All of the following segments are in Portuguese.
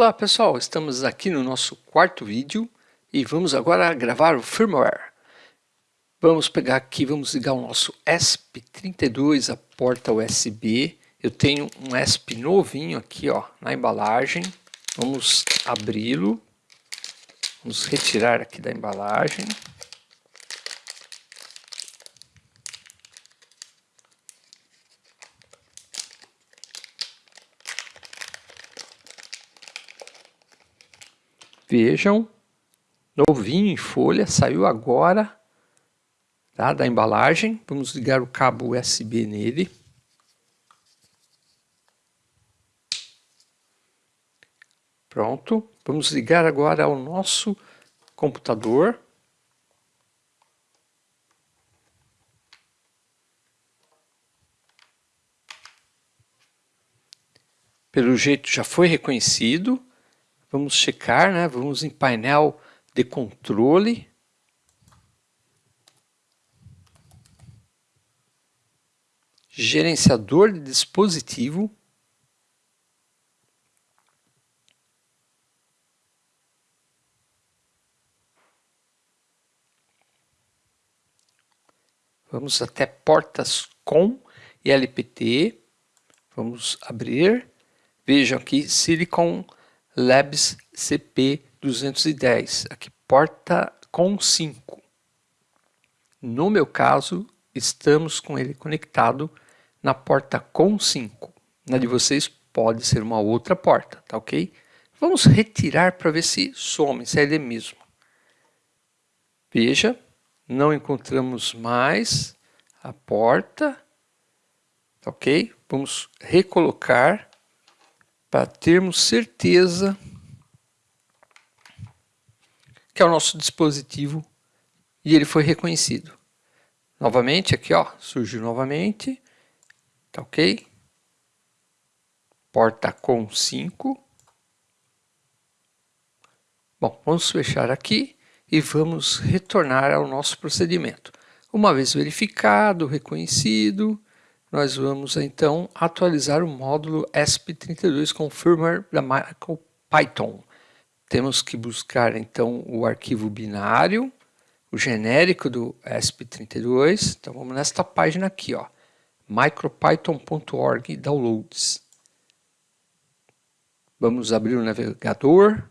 Olá pessoal, estamos aqui no nosso quarto vídeo e vamos agora gravar o firmware. Vamos pegar aqui, vamos ligar o nosso ESP32 à porta USB. Eu tenho um ESP novinho aqui ó, na embalagem. Vamos abri-lo. Vamos retirar aqui da embalagem. Vejam, novinho em folha, saiu agora tá, da embalagem. Vamos ligar o cabo USB nele. Pronto, vamos ligar agora ao nosso computador. Pelo jeito já foi reconhecido. Vamos checar, né? vamos em painel de controle. Gerenciador de dispositivo. Vamos até portas com LPT. Vamos abrir. Vejam aqui, Silicon Labs CP210, aqui porta com 5. No meu caso, estamos com ele conectado na porta com 5. Na de vocês pode ser uma outra porta, tá ok? Vamos retirar para ver se some, se é ele mesmo. Veja, não encontramos mais a porta, tá ok? Vamos recolocar para termos certeza que é o nosso dispositivo e ele foi reconhecido. Novamente, aqui ó, surgiu novamente, tá ok? Porta com 5. Bom, vamos fechar aqui e vamos retornar ao nosso procedimento. Uma vez verificado, reconhecido, nós vamos então atualizar o módulo ESP32 com firmware da MicroPython. Temos que buscar então o arquivo binário, o genérico do ESP32. Então vamos nesta página aqui, ó, micropython.org downloads. Vamos abrir o navegador.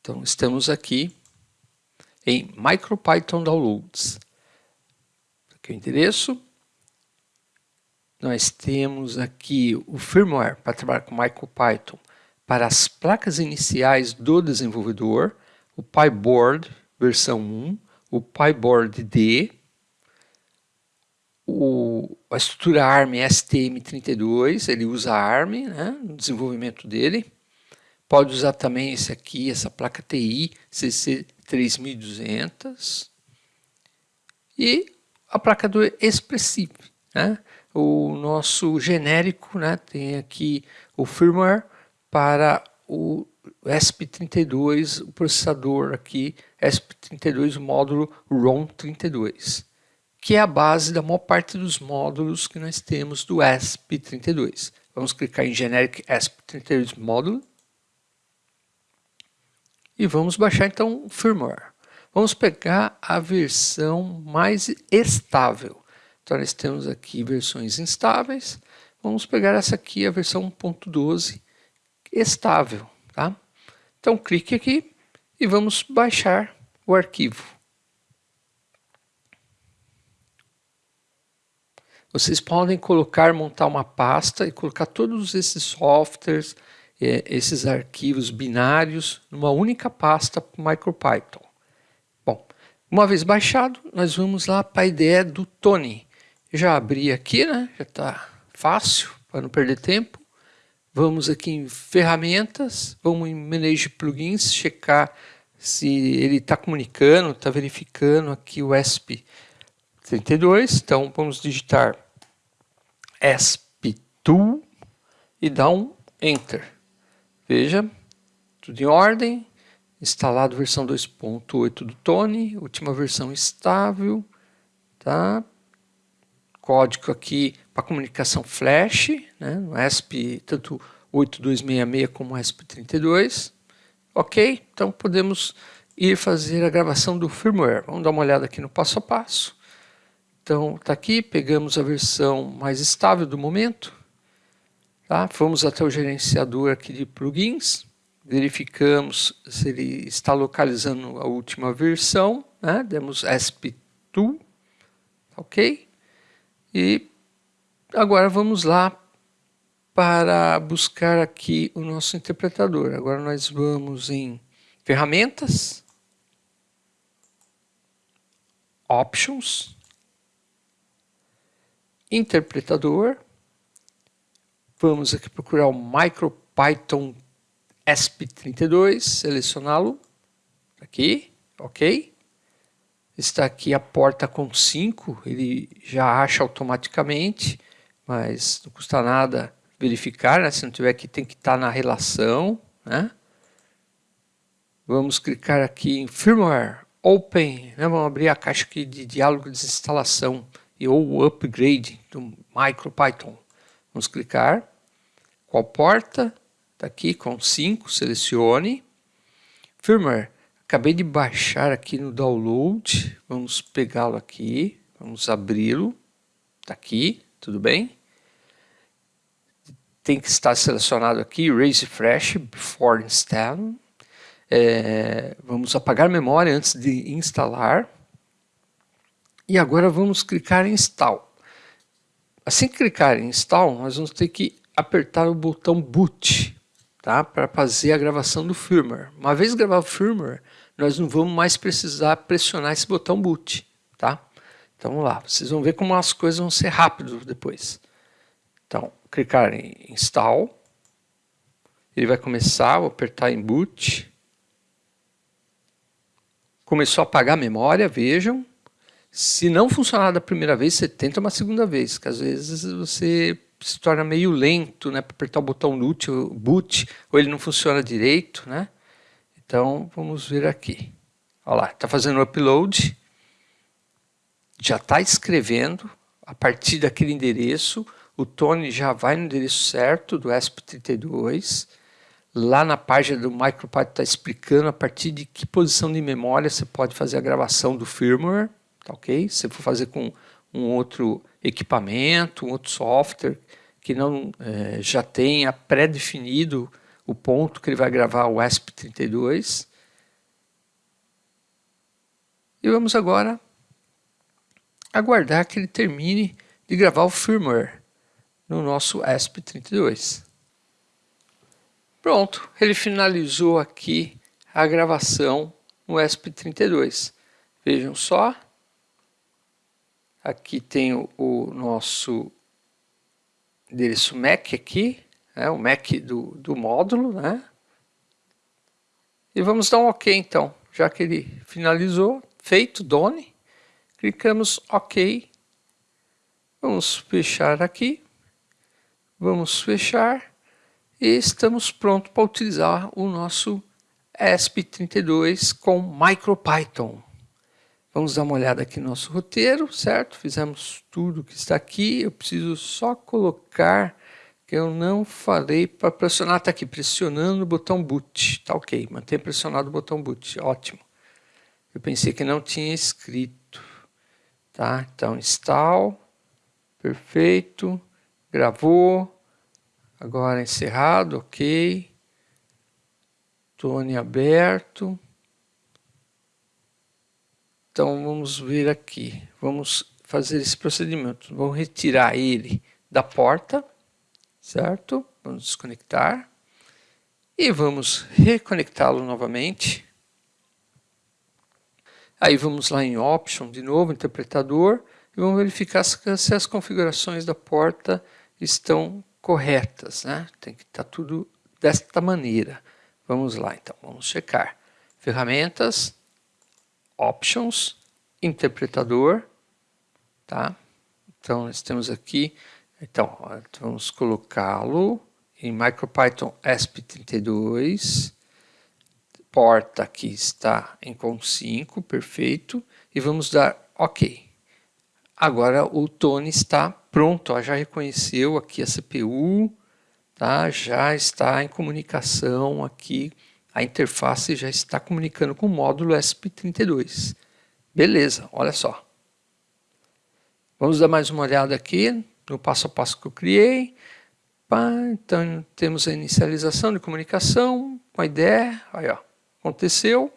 Então estamos aqui em MicroPython Downloads aqui o endereço. Nós temos aqui o firmware para trabalhar com MicroPython para as placas iniciais do desenvolvedor, o PyBoard versão 1, o PyBoard D, o, a estrutura ARM STM32, ele usa ARM né, no desenvolvimento dele. Pode usar também esse aqui, essa placa TI CC3200. E a placa do Expressive, né? o nosso genérico, né? tem aqui o firmware para o ESP32, o processador aqui, ESP32, o módulo ROM32, que é a base da maior parte dos módulos que nós temos do ESP32. Vamos clicar em Generic ESP32 Módulo e vamos baixar então o firmware. Vamos pegar a versão mais estável. Então, nós temos aqui versões instáveis. Vamos pegar essa aqui, a versão 1.12 estável. Tá? Então, clique aqui e vamos baixar o arquivo. Vocês podem colocar, montar uma pasta e colocar todos esses softwares, eh, esses arquivos binários numa única pasta MicroPython. Uma vez baixado, nós vamos lá para a ideia do Tony. Já abri aqui, né? Já está fácil, para não perder tempo. Vamos aqui em ferramentas, vamos em Manage Plugins, checar se ele está comunicando, está verificando aqui o ESP32. Então vamos digitar ESP2 e dar um Enter. Veja, tudo em ordem, instalado versão 2.8 do Tony, última versão estável, tá? código aqui para comunicação flash, né, no ESP tanto 8266 como ESP32. Ok, então podemos ir fazer a gravação do firmware. Vamos dar uma olhada aqui no passo a passo. Então, está aqui, pegamos a versão mais estável do momento. Tá? Fomos até o gerenciador aqui de plugins, verificamos se ele está localizando a última versão, né? demos ESP2, ok? E agora vamos lá para buscar aqui o nosso interpretador. Agora nós vamos em ferramentas, options, interpretador, vamos aqui procurar o MicroPython ESP32, selecioná-lo, aqui, ok. Está aqui a porta com 5, ele já acha automaticamente, mas não custa nada verificar, né? se não tiver aqui tem que estar na relação, né? Vamos clicar aqui em Firmware, Open, né? vamos abrir a caixa aqui de diálogo de instalação e ou upgrade do MicroPython. Vamos clicar, qual porta? Está aqui com 5, selecione. Firmware, acabei de baixar aqui no download, vamos pegá-lo aqui, vamos abri-lo, está aqui, tudo bem? Tem que estar selecionado aqui, Raise Fresh Before Installing. É, vamos apagar memória antes de instalar. E agora vamos clicar em Install. Assim que clicar em Install, nós vamos ter que apertar o botão Boot tá? para fazer a gravação do firmware. Uma vez gravado o firmware, nós não vamos mais precisar pressionar esse botão Boot. Tá? Então vamos lá, vocês vão ver como as coisas vão ser rápidas depois. Então, clicar em Install, ele vai começar, vou apertar em Boot, começou a apagar a memória, vejam. Se não funcionar da primeira vez, você tenta uma segunda vez, que às vezes você se torna meio lento, né, para apertar o botão boot, boot, ou ele não funciona direito, né? Então, vamos ver aqui. Olha lá, está fazendo o upload, já está escrevendo, a partir daquele endereço, o Tony já vai no endereço certo do ESP32, Lá na página do MicroPython está explicando a partir de que posição de memória você pode fazer a gravação do firmware, tá ok? Se for fazer com um outro equipamento, um outro software que não é, já tenha pré-definido o ponto que ele vai gravar o ESP32. E vamos agora aguardar que ele termine de gravar o firmware no nosso ESP32. Pronto, ele finalizou aqui a gravação no ESP32. Vejam só, aqui tem o, nosso endereço MAC aqui, né, o MAC do, do módulo, né? E vamos dar um OK então, já que ele finalizou, feito, done, clicamos OK, vamos fechar aqui, vamos fechar, e estamos prontos para utilizar o nosso ESP32 com MicroPython. Vamos dar uma olhada aqui no nosso roteiro, certo? Fizemos tudo que está aqui, eu preciso só colocar que eu não falei para pressionar, está aqui, pressionando o botão boot, tá ok, mantém pressionado o botão boot, ótimo. Eu pensei que não tinha escrito, tá? Então, install, perfeito, gravou, Agora encerrado, ok. Tone aberto. Então vamos ver aqui. Vamos fazer esse procedimento. Vamos retirar ele da porta, certo? Vamos desconectar. E vamos reconectá-lo novamente. Aí vamos lá em Option, de novo, interpretador, e vamos verificar se as configurações da porta estão corretas, né? Tem que estar tá tudo desta maneira. Vamos lá, então, vamos checar. Ferramentas, Options, Interpretador, tá? Então, nós temos aqui, então, vamos colocá-lo em MicroPython ESP32, porta aqui está em COM5, perfeito, e vamos dar OK. agora o Tony está pronto, ó, já reconheceu aqui a CPU, tá? já está em comunicação aqui, a interface já está comunicando com o módulo ESP32. Beleza, olha só. Vamos dar mais uma olhada aqui no passo a passo que eu criei. Pá, então temos a inicialização de comunicação com a ideia. Aí, ó, aconteceu.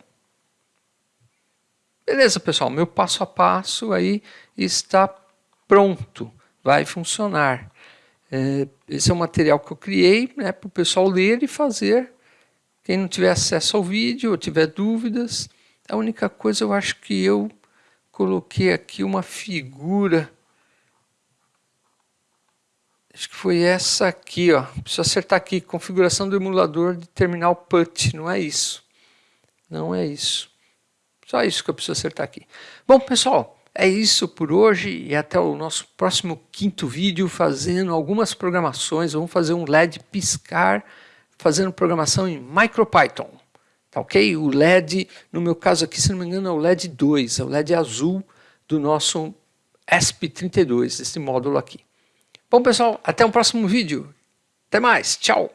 Beleza, pessoal, meu passo a passo aí está pronto, vai funcionar. É, esse é o material que eu criei né, para o pessoal ler e fazer. Quem não tiver acesso ao vídeo ou tiver dúvidas, a única coisa eu acho que eu coloquei aqui uma figura. Acho que foi essa aqui, ó. Preciso acertar aqui, configuração do emulador de terminal PUT, não é isso. Não é isso. Só isso que eu preciso acertar aqui. Bom, pessoal, é isso por hoje e até o nosso próximo quinto vídeo fazendo algumas programações. Vamos fazer um LED piscar fazendo programação em MicroPython. Tá ok? O LED, no meu caso aqui, se não me engano, é o LED 2, é o LED azul do nosso ESP32, esse módulo aqui. Bom, pessoal, até o próximo vídeo. Até mais, tchau!